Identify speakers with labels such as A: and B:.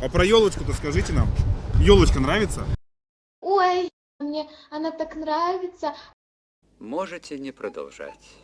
A: А про елочку-то скажите нам. Елочка нравится?
B: Ой, мне она так нравится.
C: Можете не продолжать.